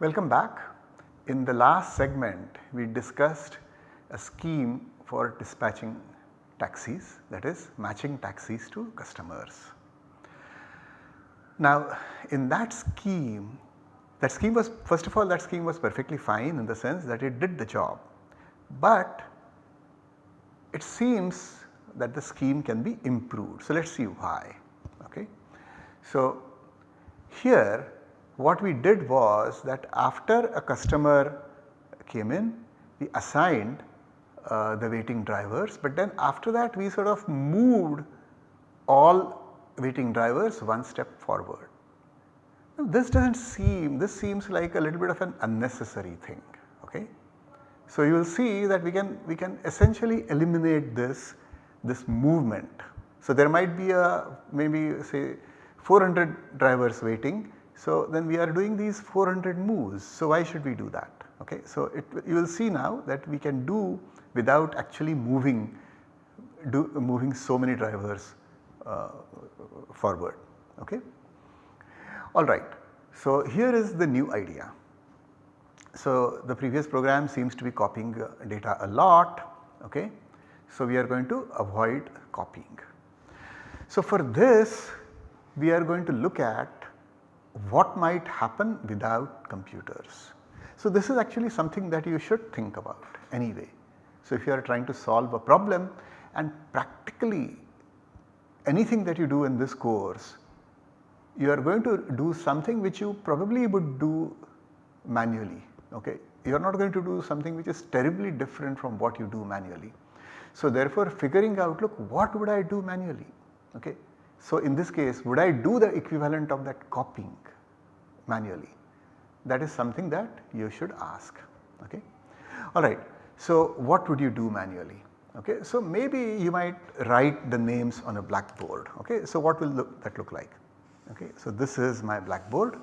Welcome back. In the last segment we discussed a scheme for dispatching taxis that is matching taxis to customers. Now in that scheme that scheme was first of all that scheme was perfectly fine in the sense that it did the job, but it seems that the scheme can be improved. So let us see why. Okay. So here what we did was that after a customer came in we assigned uh, the waiting drivers but then after that we sort of moved all waiting drivers one step forward. Now this does not seem, this seems like a little bit of an unnecessary thing. Okay. So you will see that we can, we can essentially eliminate this, this movement. So there might be a maybe say 400 drivers waiting. So then we are doing these 400 moves. So why should we do that? Okay. So it, you will see now that we can do without actually moving do moving so many drivers uh, forward. Okay. Alright, so here is the new idea. So the previous program seems to be copying uh, data a lot, okay. So we are going to avoid copying. So for this we are going to look at what might happen without computers. So this is actually something that you should think about anyway. So if you are trying to solve a problem and practically anything that you do in this course you are going to do something which you probably would do manually okay. You are not going to do something which is terribly different from what you do manually. So therefore figuring out look what would I do manually okay. So in this case would I do the equivalent of that copying manually that is something that you should ask okay. Alright so what would you do manually okay. So maybe you might write the names on a blackboard okay. So what will look, that look like okay. So this is my blackboard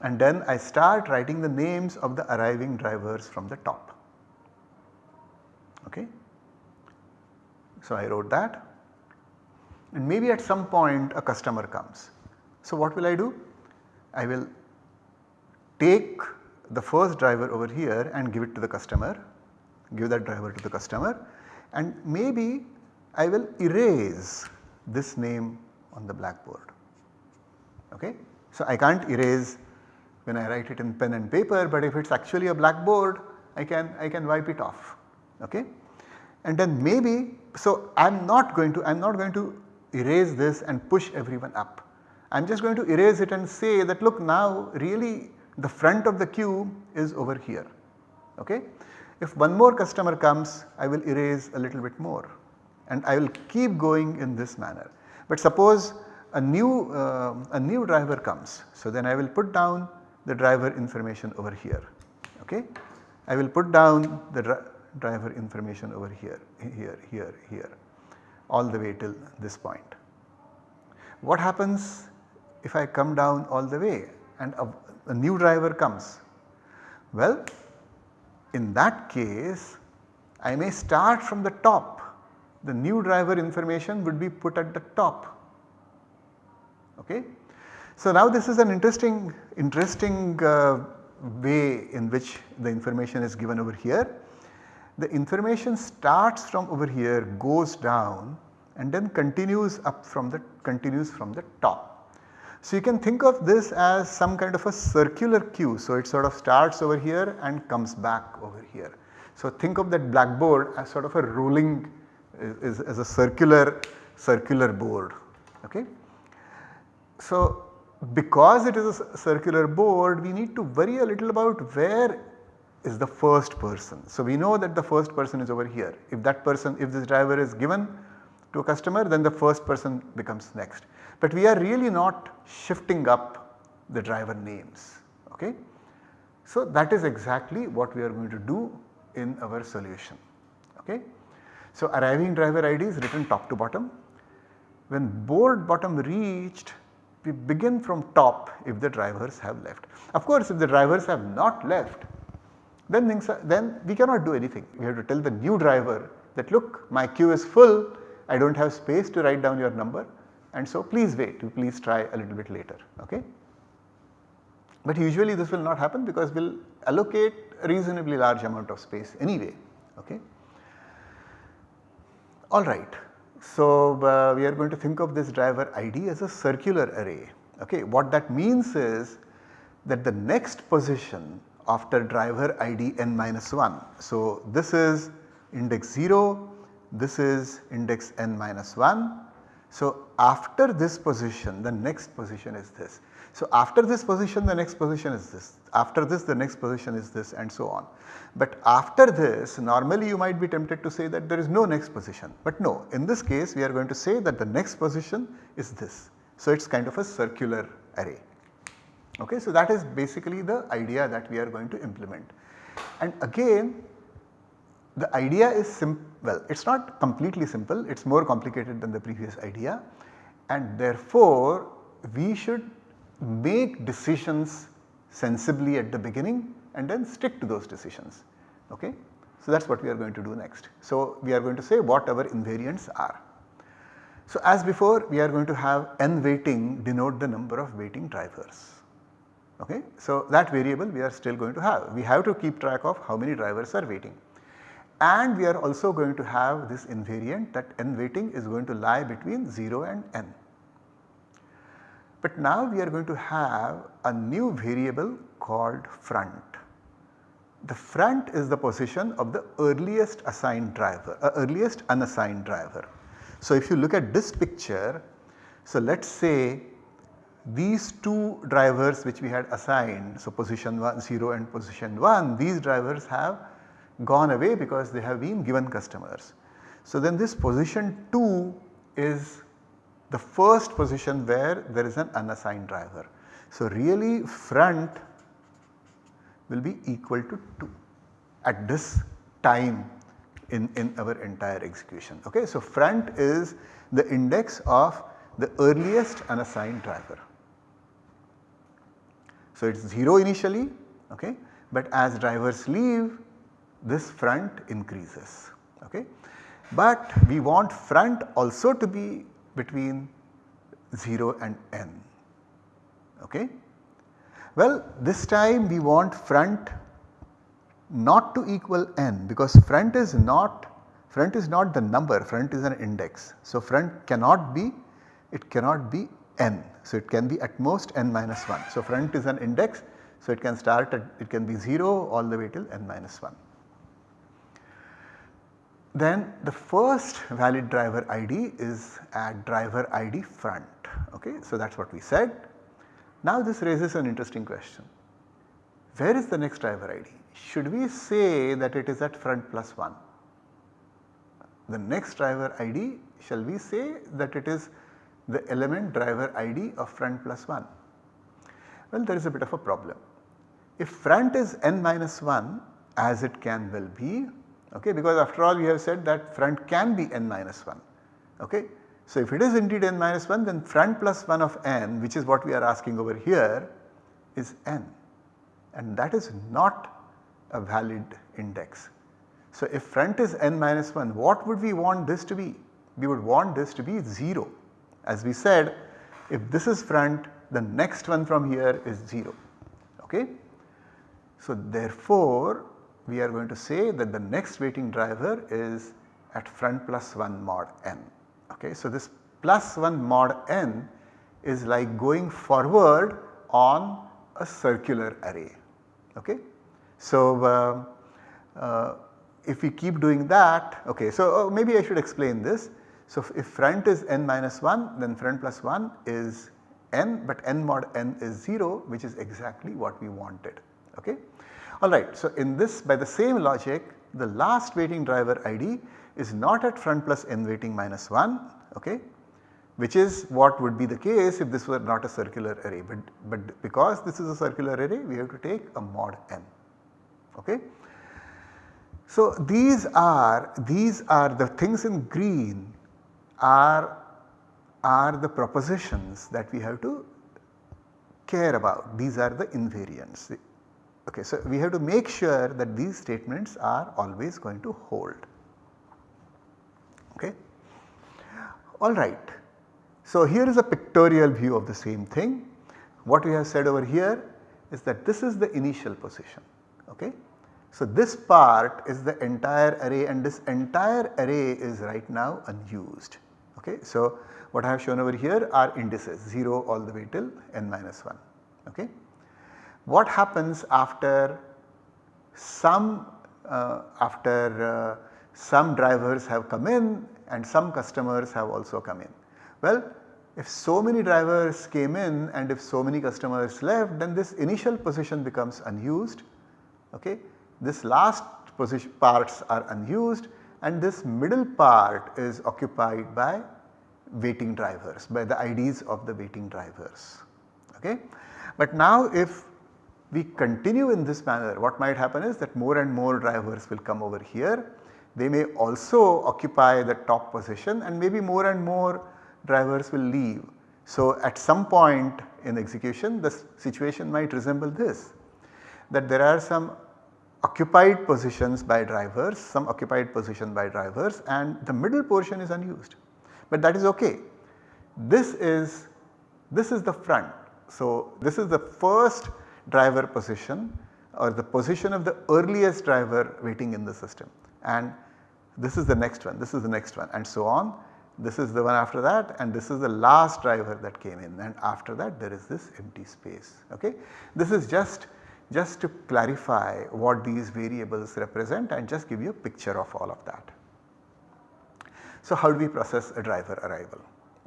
and then I start writing the names of the arriving drivers from the top. Okay. So I wrote that and maybe at some point a customer comes. So what will I do? I will take the first driver over here and give it to the customer, give that driver to the customer and maybe I will erase this name on the blackboard. Okay. So I can't erase when I write it in pen and paper but if it is actually a blackboard I can I can wipe it off okay. And then maybe so I am not going to I am not going to erase this and push everyone up. I am just going to erase it and say that look now really the front of the queue is over here okay. If one more customer comes I will erase a little bit more and I will keep going in this manner. But suppose a new uh, a new driver comes so then I will put down the driver information over here okay. I will put down the driver information over here, here, here, here all the way till this point. What happens if I come down all the way and a, a new driver comes? Well in that case I may start from the top the new driver information would be put at the top okay. So now this is an interesting, interesting uh, way in which the information is given over here. The information starts from over here goes down and then continues up from the continues from the top. So you can think of this as some kind of a circular queue. So it sort of starts over here and comes back over here. So think of that blackboard as sort of a rolling is, as a circular circular board okay. So because it is a circular board we need to worry a little about where is the first person. So we know that the first person is over here. If that person, if this driver is given to a customer then the first person becomes next. But we are really not shifting up the driver names. Okay? So that is exactly what we are going to do in our solution. Okay? So arriving driver ID is written top to bottom. When board bottom reached we begin from top if the drivers have left. Of course if the drivers have not left then things are, then we cannot do anything. We have to tell the new driver that look my queue is full I do not have space to write down your number and so please wait please try a little bit later okay. But usually this will not happen because we will allocate a reasonably large amount of space anyway. Okay. Alright, so uh, we are going to think of this driver ID as a circular array. Okay. What that means is that the next position after driver ID n minus 1. So this is index 0, this is index n minus 1. So after this position the next position is this. So after this position the next position is this, after this the next position is this and so on. But after this normally you might be tempted to say that there is no next position but no in this case we are going to say that the next position is this. So it is kind of a circular array. Okay, so that is basically the idea that we are going to implement. And again the idea is simple, well it is not completely simple, it is more complicated than the previous idea and therefore we should make decisions sensibly at the beginning and then stick to those decisions. Okay? So that is what we are going to do next. So we are going to say what our invariants are. So as before we are going to have n waiting denote the number of waiting drivers. Okay? So that variable we are still going to have. We have to keep track of how many drivers are waiting. And we are also going to have this invariant that n waiting is going to lie between 0 and n. But now we are going to have a new variable called front. The front is the position of the earliest assigned driver, uh, earliest unassigned driver. So if you look at this picture, so let us say these two drivers which we had assigned, so position 1 0 and position 1, these drivers have gone away because they have been given customers. So then this position 2 is the first position where there is an unassigned driver. So really front will be equal to 2 at this time in, in our entire execution. Okay? So front is the index of the earliest unassigned driver. So it is 0 initially okay, but as drivers leave this front increases. Okay. But we want front also to be between 0 and n. Okay. Well this time we want front not to equal n because front is not front is not the number front is an index. So front cannot be it cannot be n. So it can be at most n minus 1. So front is an index so it can start at it can be 0 all the way till n minus 1. Then the first valid driver ID is at driver ID front okay. So that is what we said. Now this raises an interesting question. Where is the next driver ID? Should we say that it is at front plus 1? The next driver ID shall we say that it is the element driver ID of front plus 1? Well there is a bit of a problem. If front is n minus 1 as it can well be okay because after all we have said that front can be n minus 1 okay. So if it is indeed n minus 1 then front plus 1 of n which is what we are asking over here is n and that is not a valid index. So if front is n minus 1 what would we want this to be? We would want this to be 0 as we said if this is front the next one from here is 0 okay. So therefore we are going to say that the next waiting driver is at front plus 1 mod n okay. So this plus 1 mod n is like going forward on a circular array okay. So uh, uh, if we keep doing that okay so uh, maybe I should explain this. So if front is n minus 1 then front plus 1 is n but n mod n is 0 which is exactly what we wanted. Okay. Alright so in this by the same logic the last waiting driver ID is not at front plus n waiting minus 1 okay? Which is what would be the case if this were not a circular array. But, but because this is a circular array we have to take a mod n. Okay. So these are these are the things in green are, are the propositions that we have to care about these are the invariants. Okay, so we have to make sure that these statements are always going to hold. Okay. Alright. So here is a pictorial view of the same thing. What we have said over here is that this is the initial position. Okay? So, this part is the entire array and this entire array is right now unused. Okay? So, what I have shown over here are indices 0 all the way till n minus 1. Okay? What happens after some uh, after uh, some drivers have come in and some customers have also come in? Well, if so many drivers came in and if so many customers left then this initial position becomes unused. Okay. This last position parts are unused and this middle part is occupied by waiting drivers by the IDs of the waiting drivers. Okay. But now if we continue in this manner what might happen is that more and more drivers will come over here. They may also occupy the top position and maybe more and more drivers will leave. So, at some point in execution the situation might resemble this that there are some occupied positions by drivers, some occupied position by drivers and the middle portion is unused. But that is okay. This is this is the front. So, this is the first driver position or the position of the earliest driver waiting in the system and this is the next one, this is the next one and so on this is the one after that and this is the last driver that came in and after that there is this empty space. Okay? This is just, just to clarify what these variables represent and just give you a picture of all of that. So how do we process a driver arrival?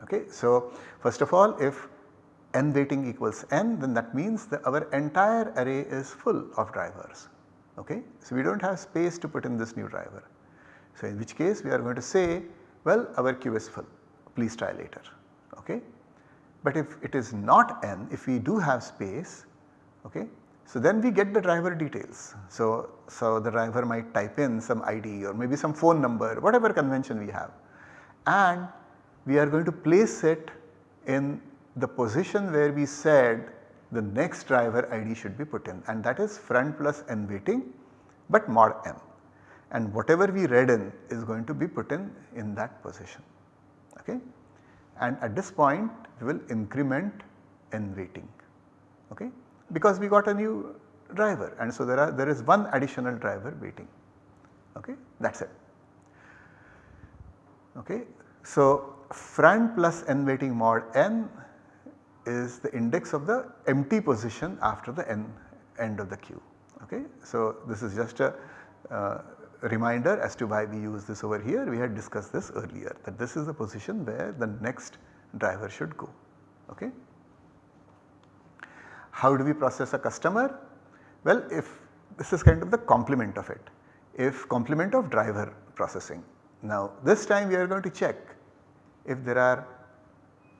Okay? So first of all if n waiting equals n then that means that our entire array is full of drivers. Okay? So we do not have space to put in this new driver. So in which case we are going to say well our queue is full please try later okay. But if it is not n if we do have space okay so then we get the driver details. So, so the driver might type in some ID or maybe some phone number whatever convention we have and we are going to place it in the position where we said the next driver ID should be put in and that is front plus n waiting but mod n and whatever we read in is going to be put in in that position. Okay? And at this point we will increment n waiting okay? because we got a new driver and so there are there is one additional driver waiting okay that is it. Okay. So front plus n waiting mod n is the index of the empty position after the n end of the queue okay. So this is just a uh, reminder as to why we use this over here we had discussed this earlier that this is the position where the next driver should go. Okay. How do we process a customer? Well if this is kind of the complement of it if complement of driver processing. Now this time we are going to check if there are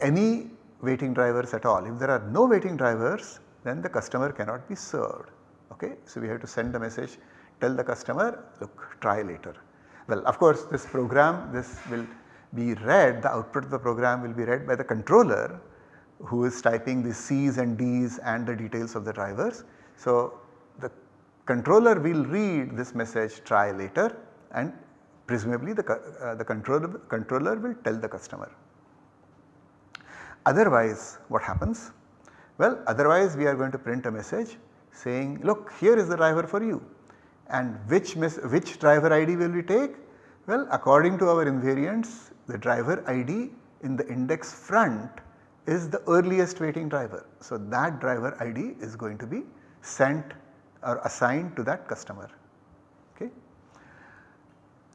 any waiting drivers at all. If there are no waiting drivers then the customer cannot be served. Okay. So we have to send the message tell the customer look try later. Well of course this program this will be read the output of the program will be read by the controller who is typing the C's and D's and the details of the drivers. So the controller will read this message try later and presumably the, uh, the controller, controller will tell the customer. Otherwise what happens? Well otherwise we are going to print a message saying look here is the driver for you and which, which driver ID will we take? Well according to our invariants the driver ID in the index front is the earliest waiting driver. So that driver ID is going to be sent or assigned to that customer.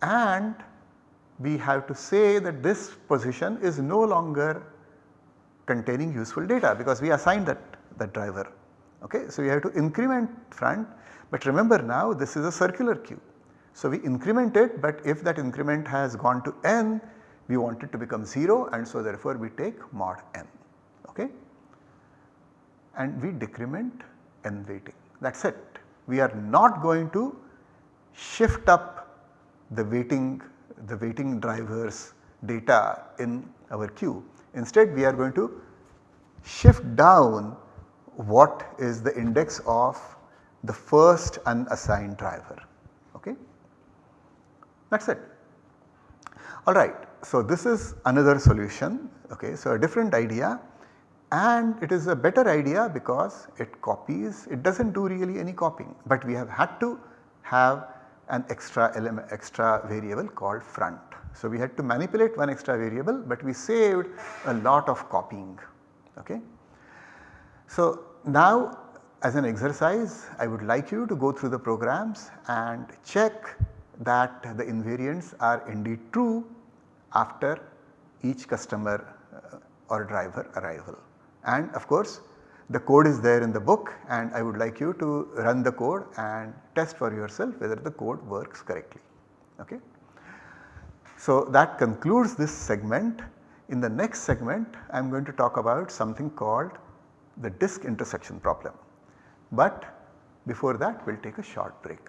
And we have to say that this position is no longer containing useful data because we assigned that, that driver. Okay. So we have to increment front but remember now this is a circular queue. So we increment it but if that increment has gone to n we want it to become 0 and so therefore we take mod n okay and we decrement n waiting that is it. We are not going to shift up the waiting the waiting drivers data in our queue. Instead we are going to shift down what is the index of the first unassigned driver okay. That is it. Alright, so this is another solution okay. So a different idea and it is a better idea because it copies it does not do really any copying but we have had to have an extra element extra variable called front. So, we had to manipulate one extra variable but we saved a lot of copying. Okay. So, now as an exercise I would like you to go through the programs and check that the invariants are indeed true after each customer uh, or driver arrival. And of course the code is there in the book and I would like you to run the code and test for yourself whether the code works correctly. Okay. So that concludes this segment. In the next segment I am going to talk about something called the disk intersection problem. But before that we will take a short break.